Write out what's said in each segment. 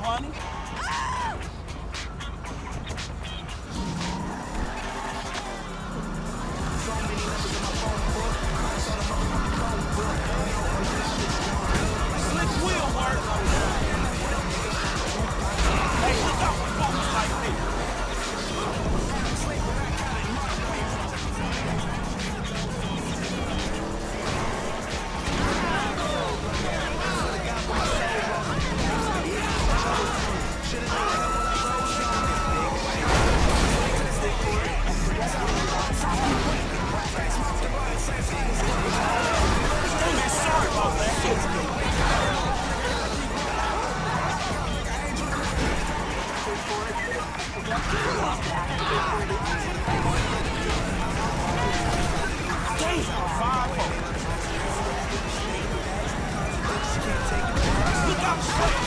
honey. Damn, five Look out,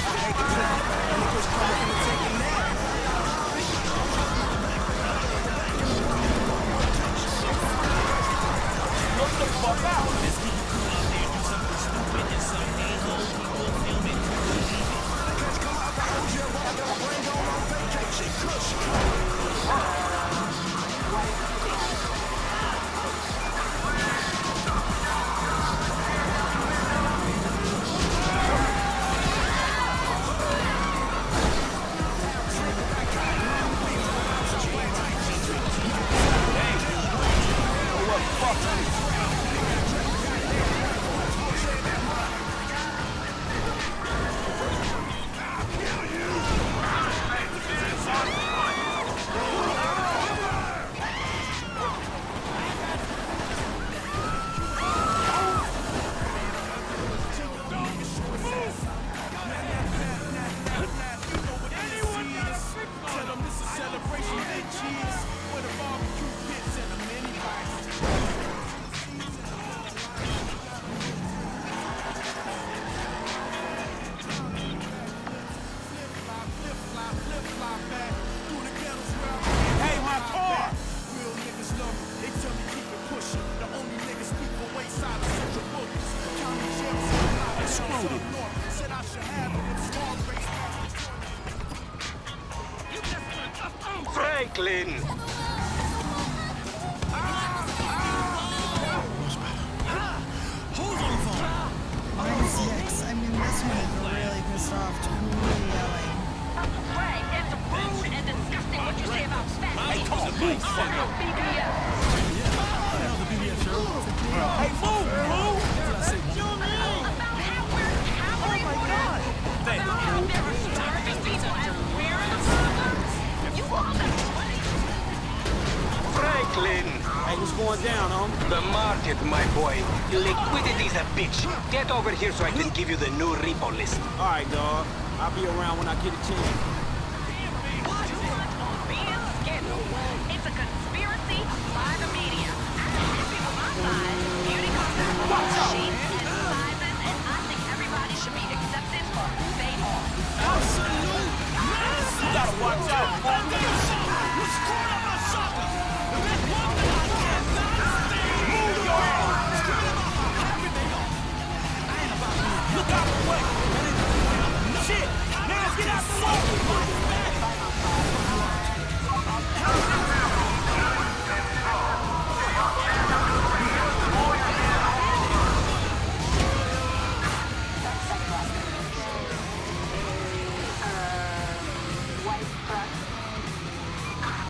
Hey, Franklin! Mine's six. I mean, this one is really pissed off, totally yelling. Ray, it's rude and disgusting what you say about fat Hey, people. come on, please, fuck I'm up. BBS. Hey, move, what's going down, homie? The market, my boy. Liquidity's a bitch. Get over here so I can give you the new repo list. All right, dog. I'll be around when I get a chance.